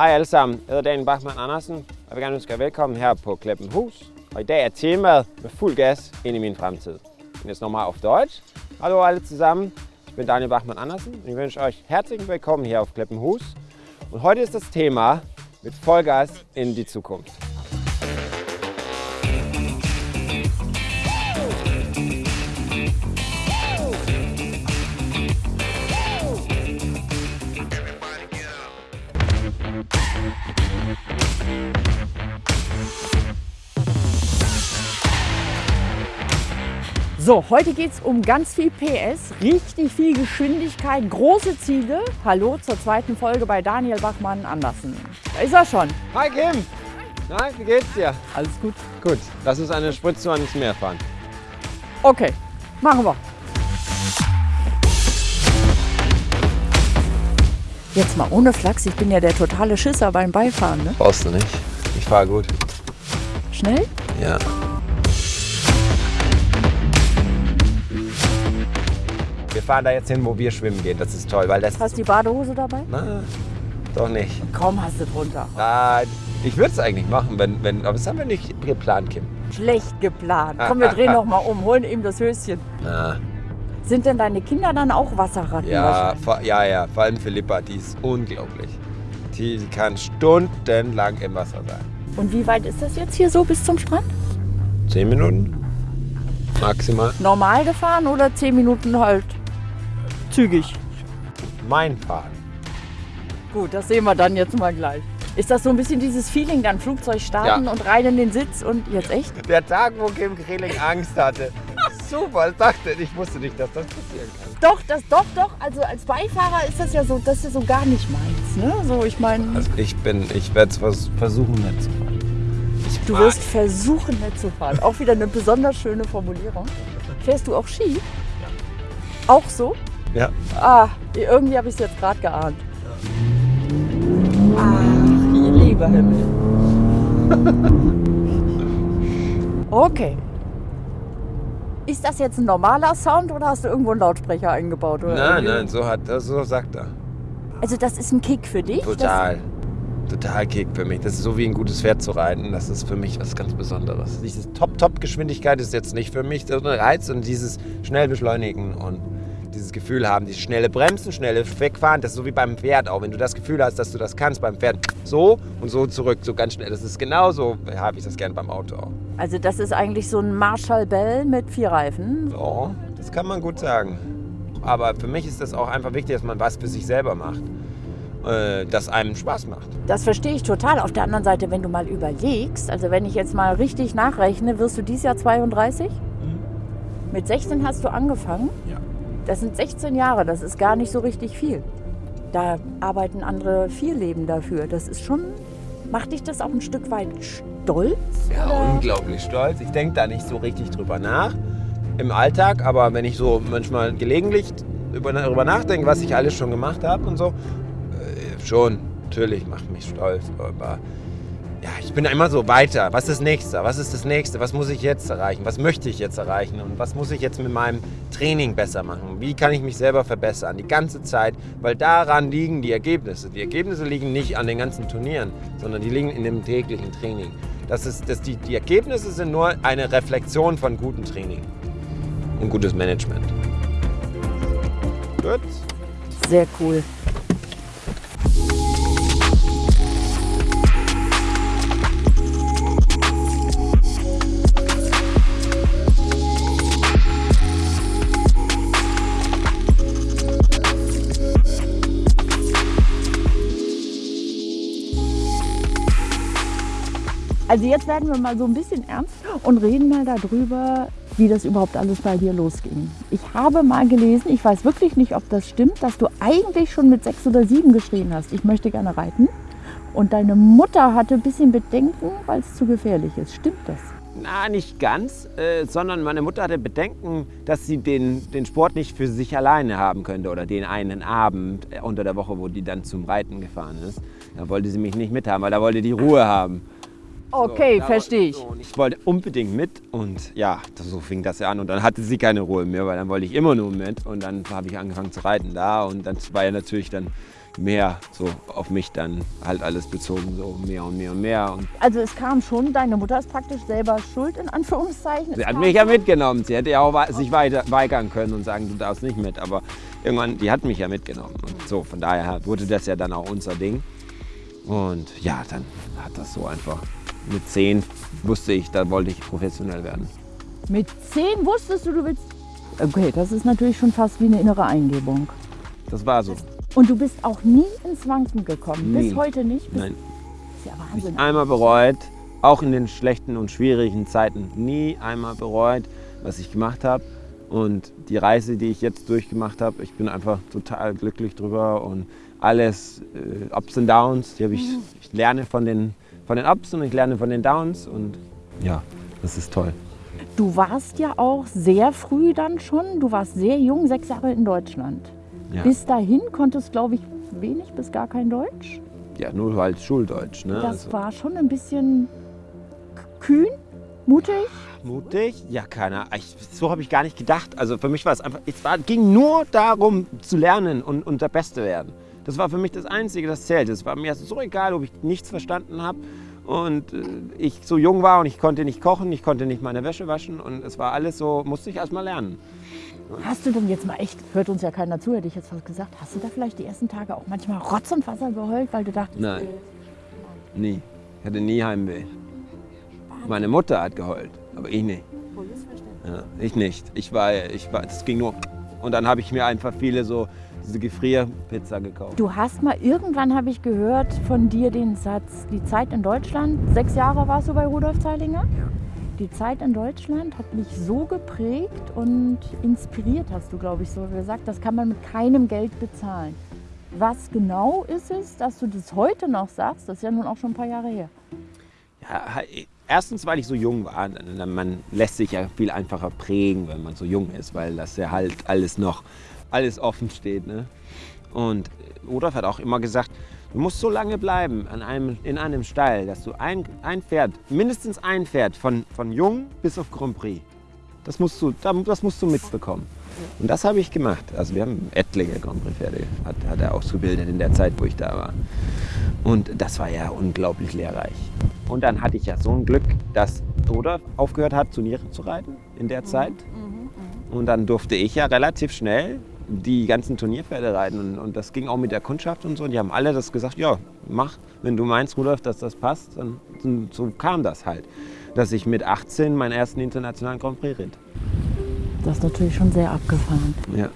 Hej alle sammen, jeg hedder Daniel Bachmann Andersen, og jeg vil gerne ønske jer velkommen her på Kleppenhus. Og i dag er temaet med fuld gas ind i min fremtid. Und jetzt nochmal auf Deutsch. Hallo alle zusammen, ich bin Daniel Bachmann Andersen und ich wünsche euch herzlich willkommen hier auf Kleppenhus. Und heute ist das Thema mit Vollgas in die Zukunft. So, heute geht es um ganz viel PS, richtig viel Geschwindigkeit, große Ziele. Hallo zur zweiten Folge bei Daniel Bachmann Andersen. Da ist er schon. Hi Kim! Na, wie geht's dir? Alles gut? Gut, lass uns eine Spritztour ans Meer fahren. Okay, machen wir. Jetzt mal ohne Flachs, ich bin ja der totale Schisser beim Beifahren. Ne? Brauchst du nicht. Ich fahre gut. Schnell? Ja. Wir fahren da jetzt hin, wo wir schwimmen gehen. Das ist toll, weil das. Hast du die Badehose dabei? Na, doch nicht. Kaum hast du drunter. Ah, ich würde es eigentlich machen, wenn, wenn, aber das haben wir nicht geplant, Kim. Schlecht geplant. Komm, wir drehen noch mal um, holen ihm das Höschen. Ah, Sind denn deine Kinder dann auch Wasserratten? ja, vor, ja, ja, vor allem Philippa, die ist unglaublich. Die kann stundenlang im Wasser sein. Und wie weit ist das jetzt hier so bis zum Strand? Zehn Minuten? Maximal. Normal gefahren oder 10 Minuten halt zügig? Mein Fahren. Gut, das sehen wir dann jetzt mal gleich. Ist das so ein bisschen dieses Feeling, dann Flugzeug starten Ja. und rein in den Sitz und jetzt echt? Der Tag, wo Kim Kreling Angst hatte. Super, ich dachte, ich wusste nicht, dass das passieren kann. Doch, das doch, doch. Also als Beifahrer ist das ja so, das ist ja so gar nicht meins. Ne? So, ich meine, Also ich bin, ich werde es versuchen nicht zu fahren. Ich du mag- wirst versuchen, nicht zu fahren. Auch wieder eine besonders schöne Formulierung. Fährst du auch Ski? Auch so? Ja. Ah, irgendwie habe ich es jetzt gerade geahnt. Ach, ihr lieber Himmel. Okay. Ist das jetzt ein normaler Sound oder hast du irgendwo einen Lautsprecher eingebaut? Oder Nein, irgendwie? nein, so hat das, so sagt er. Also das ist ein Kick für dich? Total. Total Kick für mich. Das ist so wie ein gutes Pferd zu reiten. Das ist für mich was ganz Besonderes. Diese Top-Top-Geschwindigkeit ist jetzt nicht für mich so ein Reiz und dieses schnell beschleunigen und dieses Gefühl haben, dieses schnelle Bremsen, schnelle Wegfahren, das ist so wie beim Pferd auch. Wenn du das Gefühl hast, dass du das kannst beim Pferd, so und so zurück, so ganz schnell. Das ist genauso, habe ich das gern beim Auto auch. Das, also das ist eigentlich so ein Marshall Bell mit vier Reifen. Ja, das kann man gut sagen. Aber für mich ist das auch einfach wichtig, dass man was für sich selber macht, äh, das einem Spaß macht. Das verstehe ich total. Auf der anderen Seite, wenn du mal überlegst, also wenn ich jetzt mal richtig nachrechne, wirst du dieses Jahr 32? Mit 16 hast du angefangen? Ja. Das sind 16 Jahre, das ist gar nicht so richtig viel. Da arbeiten andere vier Leben dafür. Das ist schon, macht dich das auch ein Stück weit stolz? Ja, oder? unglaublich stolz. Ich denke da nicht so richtig drüber nach im Alltag, aber wenn ich so manchmal gelegentlich über, darüber nachdenke, was ich alles schon gemacht habe und so, äh, schon, natürlich macht mich stolz. Aber ich bin immer so weiter. Was ist das Nächste? Was ist das Nächste? Was muss ich jetzt erreichen? Was möchte ich jetzt erreichen? Und was muss ich jetzt mit meinem Training besser machen? Wie kann ich mich selber verbessern? Die ganze Zeit, weil daran liegen die Ergebnisse. Die Ergebnisse liegen nicht an den ganzen Turnieren, sondern die liegen in dem täglichen Training. Das ist, das die, die Ergebnisse sind nur eine Reflexion von gutem Training und gutes Management. Gut. Sehr cool. Also jetzt werden wir mal so ein bisschen ernst und reden mal darüber, wie das überhaupt alles bei dir losging. Ich habe mal gelesen, ich weiß wirklich nicht, ob das stimmt, dass du eigentlich schon mit sechs oder sieben geschrien hast, ich möchte gerne reiten. Und deine Mutter hatte ein bisschen Bedenken, weil es zu gefährlich ist. Stimmt das? Na, nicht ganz, äh, sondern meine Mutter hatte Bedenken, dass sie den, den Sport nicht für sich alleine haben könnte oder den einen Abend äh, unter der Woche, wo die dann zum Reiten gefahren ist. Da wollte sie mich nicht mithaben, weil da wollte die Ruhe haben. Okay, da verstehe ich. so, Ich wollte unbedingt mit und ja, das- so fing das ja an. Und dann hatte sie keine Ruhe mehr, weil dann wollte ich immer nur mit. Und dann habe ich angefangen zu reiten da und dann war ja natürlich dann mehr so auf mich dann halt alles bezogen, so mehr und mehr und mehr. Und Also es kam schon, deine Mutter ist praktisch selber schuld, in Anführungszeichen. sie Es hat mich ja mitgenommen. Sie hätte ja auch wei- sich weiter weigern können und sagen, du darfst nicht mit. Aber irgendwann, die hat mich ja mitgenommen. Und so, von daher wurde das ja dann auch unser Ding. Und ja, dann hat das so einfach. Mit zehn wusste ich, da wollte ich professionell werden. Mit zehn wusstest du, du willst... Okay, das ist natürlich schon fast wie eine innere Eingebung. Das war so. Und du bist auch nie ins Wanken gekommen. Nie. Bis heute nicht. Bis, Nein. ist ja Nicht Wahnsinn. einmal bereut, auch in den schlechten und schwierigen Zeiten, nie einmal bereut, was ich gemacht habe. Und die Reise, die ich jetzt durchgemacht habe, ich bin einfach total glücklich drüber und alles äh, Ups und Downs, die ich, ich lerne von den, von den Ups und ich lerne von den Downs und ja, das ist toll. Du warst ja auch sehr früh dann schon, du warst sehr jung, sechs Jahre in Deutschland. Ja, Bis dahin konntest, glaube ich, wenig bis gar kein Deutsch. ja nur halt Schuldeutsch. Ne? Das Also, war schon ein bisschen kühn, mutig. mutig? Ja, keiner. Ich, so habe ich gar nicht gedacht. Also für mich war es einfach, es war, ging nur darum zu lernen und, und der Beste werden. Das war für mich das Einzige, das zählte. Es war mir so egal, ob ich nichts verstanden habe und äh, ich so jung war und ich konnte nicht kochen, ich konnte nicht meine Wäsche waschen und es war alles so, musste ich erst mal lernen. Hast du denn jetzt mal echt, hört uns ja keiner zu, hätte ich jetzt fast gesagt, hast du da vielleicht die ersten Tage auch manchmal Rotz und Wasser geheult, weil du dachtest, Nein, nie. Ich hatte nie Heimweh. Meine Mutter hat geheult, aber ich nicht. Ja, ich nicht. Ich war, ich war, es ging nur. Und dann habe ich mir einfach viele so diese Gefrierpizza gekauft. du hast mal irgendwann, habe ich gehört von dir den Satz, die Zeit in Deutschland, sechs Jahre warst du bei Rudolf Zeilinger? Die Zeit in Deutschland hat mich so geprägt und inspiriert, hast du, glaube ich, so gesagt. Das kann man mit keinem Geld bezahlen. Was genau ist es, dass du das heute noch sagst? Das ist ja nun auch schon ein paar Jahre her. Ja, erstens, weil ich so jung war. Man lässt sich ja viel einfacher prägen, wenn man so jung ist, weil das ja halt alles noch alles offen steht. Ne? Und Rudolf hat auch immer gesagt, du musst so lange bleiben an einem, in einem Stall, dass du ein, ein Pferd, mindestens ein Pferd, von, von jung bis auf Grand Prix, das musst du, da- das musst du mitbekommen. Und das habe ich gemacht. Also wir haben etliche Grand Prix Pferde, hat, hat er ausgebildet in der Zeit, wo ich da war. Und das war ja unglaublich lehrreich. Und dann hatte ich ja so ein Glück, dass Rudolf aufgehört hat, Turniere zu reiten in der Zeit. Und dann durfte ich ja relativ schnell die ganzen Turnierpferde reiten. Und, und das ging auch mit der Kundschaft und so. Und die haben alle das gesagt, ja, mach, wenn du meinst, Rudolf, dass das passt. Dann, und so kam das halt, dass ich mit 18 meinen ersten internationalen Grand Prix ritt. Das ist natürlich schon sehr abgefahren. Ja.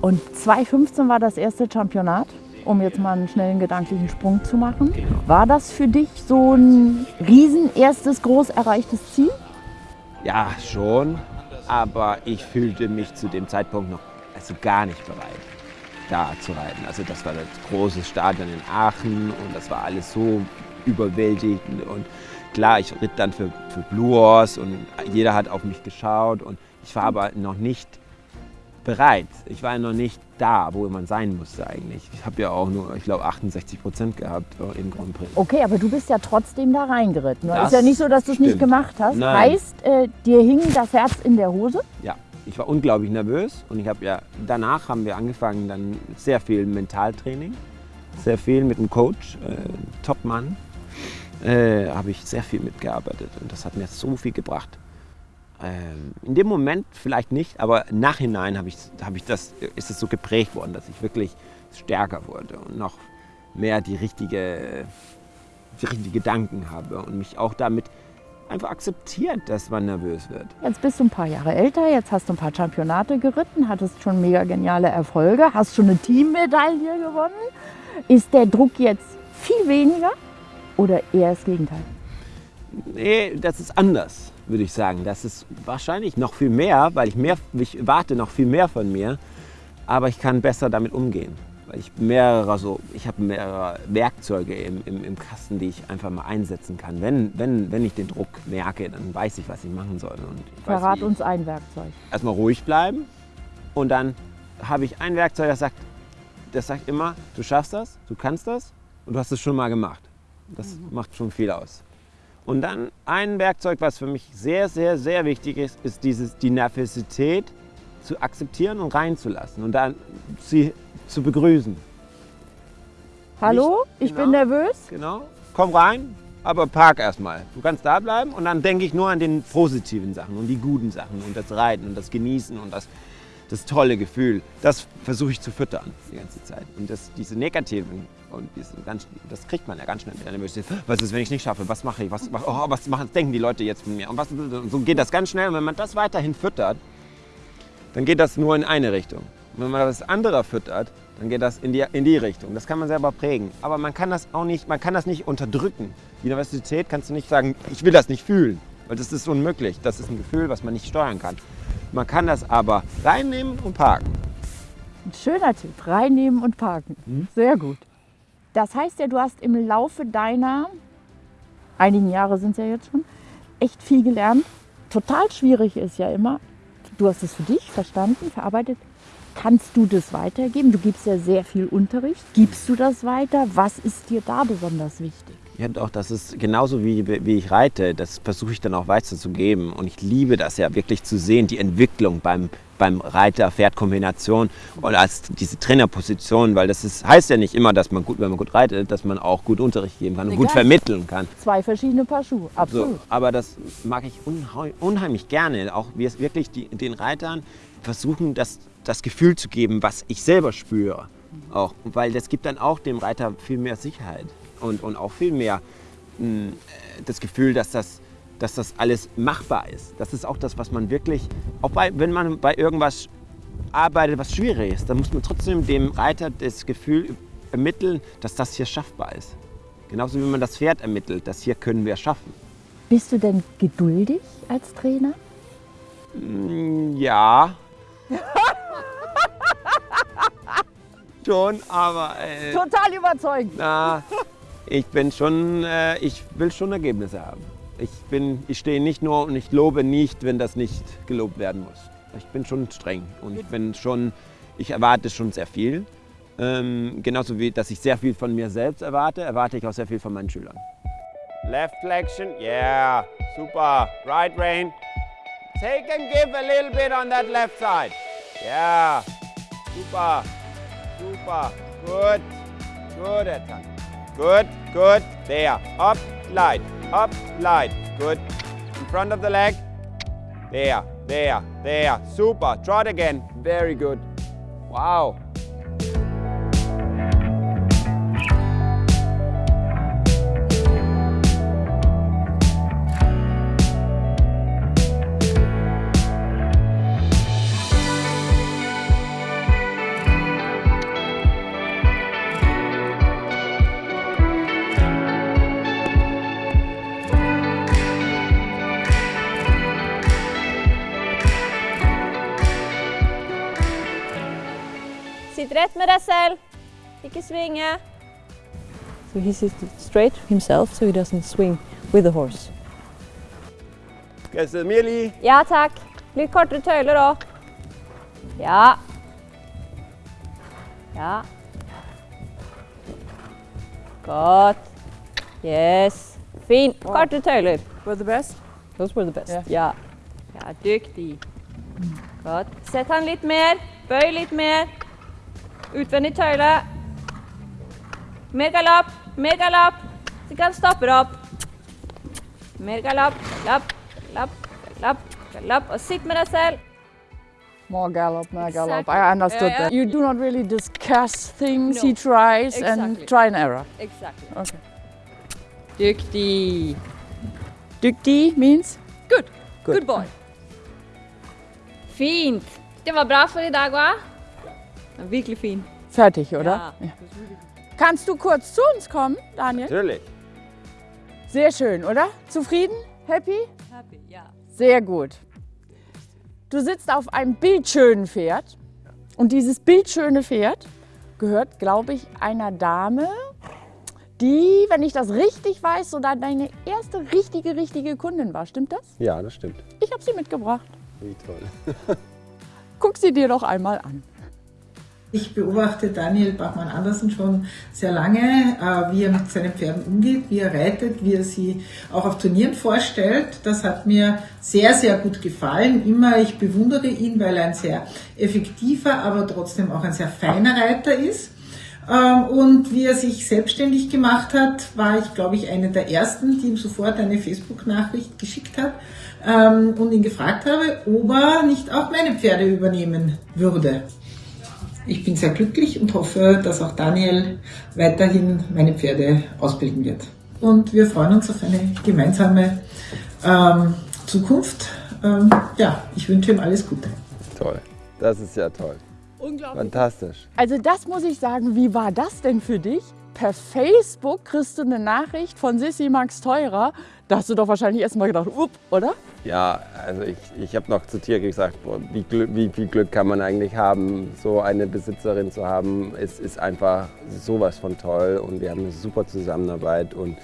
Und 2015 war das erste Championat, um jetzt mal einen schnellen gedanklichen Sprung zu machen. Genau. War das für dich so ein riesen erstes groß erreichtes Ziel? Ja, schon. Aber ich fühlte mich zu dem Zeitpunkt noch also gar nicht bereit, da zu reiten. Also das war das große Stadion in Aachen und das war alles so überwältigend. Und klar, ich ritt dann für, für Blue Horse und jeder hat auf mich geschaut. Und ich war aber noch nicht bereit. Ich war noch nicht da, wo man sein musste eigentlich. Ich habe ja auch nur, ich glaube, 68 Prozent gehabt äh, im Grand Prix. Okay, aber du bist ja trotzdem da reingeritten. Es Das ist ja nicht so, dass du es nicht gemacht hast. Nein. Heißt, äh, dir hing das Herz in der Hose? Ja, ich war unglaublich nervös und ich habe ja danach haben wir angefangen dann sehr viel Mentaltraining, sehr viel mit dem Coach, äh, Topmann, äh, habe ich sehr viel mitgearbeitet und das hat mir so viel gebracht. Ähm, in dem Moment vielleicht nicht, aber Nachhinein habe ich, habe ich das, ist es so geprägt worden, dass ich wirklich stärker wurde und noch mehr die richtige, die richtigen Gedanken habe und mich auch damit einfach akzeptiert, dass man nervös wird. Jetzt bist du ein paar Jahre älter, jetzt hast du ein paar Championate geritten, hattest schon mega geniale Erfolge, hast schon eine Teammedaille gewonnen. Ist der Druck jetzt viel weniger oder eher das Gegenteil? Nee, das ist anders, würde ich sagen. Das ist wahrscheinlich noch viel mehr, weil ich, mehr, ich warte noch viel mehr von mir. Aber ich kann besser damit umgehen. Weil ich mehrere, so, ich habe mehrere Werkzeuge im, im, im Kasten, die ich einfach mal einsetzen kann. Wenn, wenn, wenn ich den Druck merke, dann weiß ich, was ich machen soll. Und weiß, Verrat wie- uns ein Werkzeug. erstmal ruhig bleiben und dann habe ich ein Werkzeug, das sagt, das sagt immer, du schaffst das, du kannst das und du hast es schon mal gemacht. Das macht schon viel aus. Und dann ein Werkzeug, was für mich sehr, sehr, sehr wichtig ist, ist dieses, die Nervosität zu akzeptieren und reinzulassen und dann sie zu begrüßen. Hallo, ich genau. bin nervös. Genau. Komm rein, aber park erstmal. Du kannst da bleiben und dann denke ich nur an den positiven Sachen und die guten Sachen und das Reiten und das Genießen und das, das tolle Gefühl. Das versuche ich zu füttern die ganze Zeit. Und das, diese negativen und diese ganz, das kriegt man ja ganz schnell mit Nervosität. Was ist, wenn ich nicht schaffe? Was mache ich? Was, oh, was machen, denken die Leute jetzt von mir? Und was, so geht das ganz schnell. Und wenn man das weiterhin füttert, dann geht das nur in eine Richtung. Und wenn man das andere füttert, dann geht das in die, in die Richtung. Das kann man selber prägen. Aber man kann das auch nicht, man kann das nicht unterdrücken. Die Universität kannst du nicht sagen, ich will das nicht fühlen, weil das ist unmöglich. Das ist ein Gefühl, was man nicht steuern kann. Man kann das aber reinnehmen und parken. Ein schöner Tipp, reinnehmen und parken. Mhm. Sehr gut. Das heißt ja, du hast im Laufe deiner, einigen Jahre sind es ja jetzt schon, echt viel gelernt. Total schwierig ist ja immer, du hast es für dich verstanden, verarbeitet. Kannst du das weitergeben? Du gibst ja sehr viel Unterricht. Gibst du das weiter? Was ist dir da besonders wichtig? Ja, doch, das ist genauso wie, wie ich reite. Das versuche ich dann auch weiterzugeben. Und ich liebe das ja wirklich zu sehen, die Entwicklung beim, beim Reiter-Pferd-Kombination und als diese Trainerposition, weil das ist, heißt ja nicht immer, dass man gut, wenn man gut reitet, dass man auch gut Unterricht geben kann und gut vermitteln kann. Zwei verschiedene Paar Schuhe, So, absolut. aber das mag ich unheimlich gerne. Auch wir es wirklich die, den Reitern versuchen, das, das Gefühl zu geben, was ich selber spüre. Auch, weil das gibt dann auch dem Reiter viel mehr Sicherheit und, und auch viel mehr mh, äh, das Gefühl, dass das, dass das alles machbar ist. Das ist auch das, was man wirklich, auch bei, wenn man bei irgendwas arbeitet, was schwierig ist, dann muss man trotzdem dem Reiter das Gefühl ermitteln, dass das hier schaffbar ist. Genauso wie man das Pferd ermittelt, das hier können wir schaffen. Bist du denn geduldig als Trainer? Mm, Ja. Schon, aber äh, Total überzeugend. na, ich bin schon, äh, ich will schon Ergebnisse haben. Ich bin, ich stehe nicht nur und ich lobe nicht, wenn das nicht gelobt werden muss. Ich bin schon streng und ich bin schon, ich erwarte schon sehr viel. Ähm, genauso wie, dass ich sehr viel von mir selbst erwarte, erwarte ich auch sehr viel von meinen Schülern. Left flexion, yeah, super. Right rein. Take and give a little bit on that left side. Yeah, super, super. Good, good attack. Good, good. There. Up, light. Up, light. Good. In front of the leg. There, there, there. Super. Trot again. Very good. Wow. Sitt rätt med deg selv. Ikke svinge. So he sits straight himself so he doesn't swing with the horse. Guess Millie. Ja takk. Litt kortere tøyler òg. Ja. Ja. Godt. Yes. Fin. Kortere tøyler. Were the best? Those were the best. Ja. Ja. Ja, dyktig. Godt. Sett han litt mer. Bøy litt mer. Utvendig tøyle. Mer galopp. Mer galopp. Så ikke han stopper opp. Mer galopp. Galopp. Galopp. Galopp. Galopp. Og sitt med deg selv. More gallop, more gallop. Exactly. I understood Yeah, yeah. that. You do not really discuss things No. he tries and try and error. Exactly. Okay. Dyktig. Dyktig means? Good. Good. Good boy. Fint. Det var bra for i dag? Ja, virkelig fin. Fertig, oder? Ja. Kannst du kurz zu uns kommen, Daniel? Natürlich. Sehr schön, oder? Zufrieden? Happy? Happy, ja. Sehr gut. Du sitzt auf einem bildschönen Pferd und dieses bildschöne Pferd gehört, glaube ich, einer Dame, die, wenn ich das richtig weiß, so deine erste richtige, richtige Kundin war. Stimmt das? Ja, das stimmt. Ich habe sie mitgebracht. Wie toll. Guck sie dir doch einmal an. Ich beobachte Daniel Bachmann-Andersen schon sehr lange, äh, wie er mit seinen Pferden umgeht, wie er reitet, wie er sie auch auf Turnieren vorstellt. Das hat mir sehr, sehr gut gefallen. Immer, ich bewundere ihn, weil er ein sehr effektiver, aber trotzdem auch ein sehr feiner Reiter ist. Ähm, und wie er sich selbstständig gemacht hat, war ich, glaube ich, eine der ersten, die ihm sofort eine Facebook-Nachricht geschickt hat ähm, und ihn gefragt habe, ob er nicht auch meine Pferde übernehmen würde. Ich bin sehr glücklich und hoffe, dass auch Daniel weiterhin meine Pferde ausbilden wird. Und wir freuen uns auf eine gemeinsame ähm, Zukunft. Ähm, ja, ich wünsche ihm alles Gute. Toll. Das ist ja toll. Unglaublich. Fantastisch. Also das muss ich sagen, wie war das denn für dich? Per Facebook kriegst du eine Nachricht von Sissi Max Teurer. Da hast du doch wahrscheinlich erst mal gedacht, up, oder? Ja, also ich, ich habe noch zu Tier gesagt, boah, wie, Glück, wie viel Glück kann man eigentlich haben, so eine Besitzerin zu haben. Es ist einfach sowas von toll und wir haben eine super Zusammenarbeit und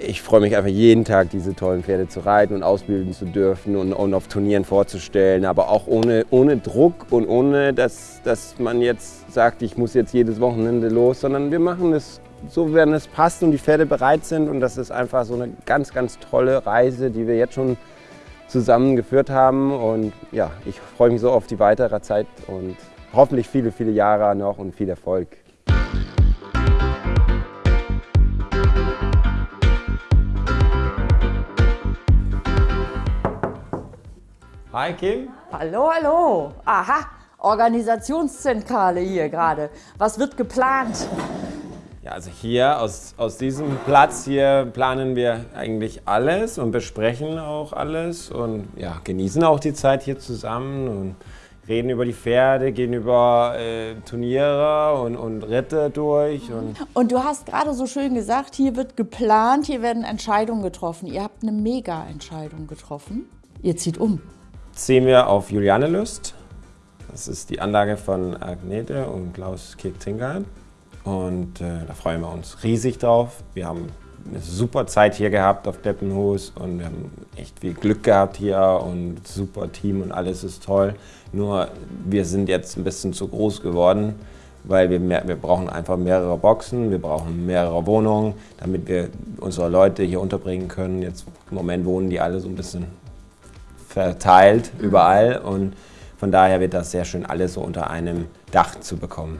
ich freue mich einfach jeden Tag, diese tollen Pferde zu reiten und ausbilden zu dürfen und, und auf Turnieren vorzustellen, aber auch ohne, ohne Druck und ohne, dass, dass man jetzt sagt, ich muss jetzt jedes Wochenende los, sondern wir machen es so, wenn es passt und die Pferde bereit sind und das ist einfach so eine ganz, ganz tolle Reise, die wir jetzt schon zusammen geführt haben und ja, ich freue mich so auf die weitere Zeit und hoffentlich viele, viele Jahre noch und viel Erfolg. Hi Kim. Hallo, hallo. Aha, Organisationszentrale hier gerade. Was wird geplant? Ja, also hier aus, aus diesem Platz hier planen wir eigentlich alles und besprechen auch alles und ja, genießen auch die Zeit hier zusammen und reden über die Pferde, gehen über äh, Turniere und, und Ritte durch. Und Und du hast gerade so schön gesagt, hier wird geplant, hier werden Entscheidungen getroffen. Ihr habt eine Mega-Entscheidung getroffen. Ihr zieht um. Ziehen wir auf Julianelust. Das ist die Anlage von Agnete und Klaus Kirk-Tingard. Und äh, da freuen wir uns riesig drauf. Wir haben eine super Zeit hier gehabt auf Deppenhus und wir haben echt viel Glück gehabt hier und super Team und alles ist toll. Nur wir sind jetzt ein bisschen zu groß geworden, weil wir, mehr, wir brauchen einfach mehrere Boxen, wir brauchen mehrere Wohnungen, damit wir unsere Leute hier unterbringen können. Jetzt im Moment wohnen die alle so ein bisschen verteilt überall und von daher wird das sehr schön alles so unter einem Dach zu bekommen.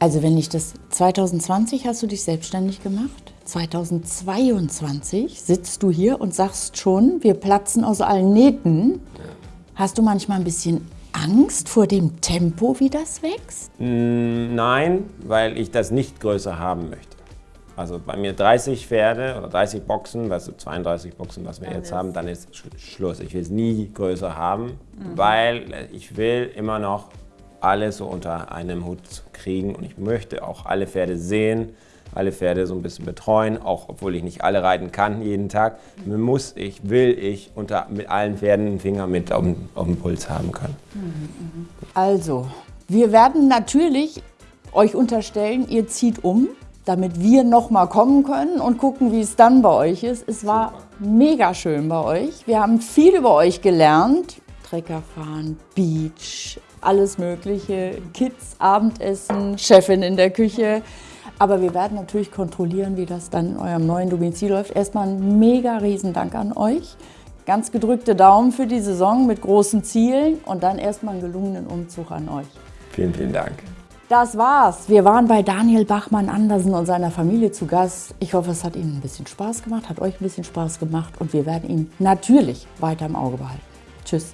Also wenn ich das 2020 hast du dich selbstständig gemacht. 2022 sitzt du hier und sagst schon, wir platzen aus allen Nähten. Hast du manchmal ein bisschen Angst vor dem Tempo, wie das wächst? Mm, Nein, weil ich das nicht größer haben möchte. Also bei mir 30 Pferde oder 30 Boxen, du, 32 Boxen, was wir jetzt haben, dann ist Sch Schluss. Ich will es nie größer haben, weil äh, ich will immer noch alles so unter einem Hut kriegen und ich möchte auch alle Pferde sehen, alle Pferde so ein bisschen betreuen, auch obwohl ich nicht alle reiten kann jeden Tag. Muss ich, will ich unter, mit allen Pferden einen Finger mit auf, auf dem Puls haben können. Also, wir werden natürlich euch unterstellen, ihr zieht um, damit wir noch mal kommen können und gucken, wie es dann bei euch ist. Es war mega schön bei euch. Wir haben viel über euch gelernt. Trecker fahren, Beach, alles Mögliche, Kids, Abendessen, Chefin in der Küche. Aber wir werden natürlich kontrollieren, wie das dann in eurem neuen Domizil läuft. Erstmal ein mega Riesendank an euch. Ganz gedrückte Daumen für die Saison mit großen Zielen und dann erstmal einen gelungenen Umzug an euch. Vielen, vielen Dank. Das war's. Wir waren bei Daniel Bachmann Andersen und seiner Familie zu Gast. Ich hoffe, es hat Ihnen ein bisschen Spaß gemacht, hat euch ein bisschen Spaß gemacht und wir werden ihn natürlich weiter im Auge behalten. Tschüss.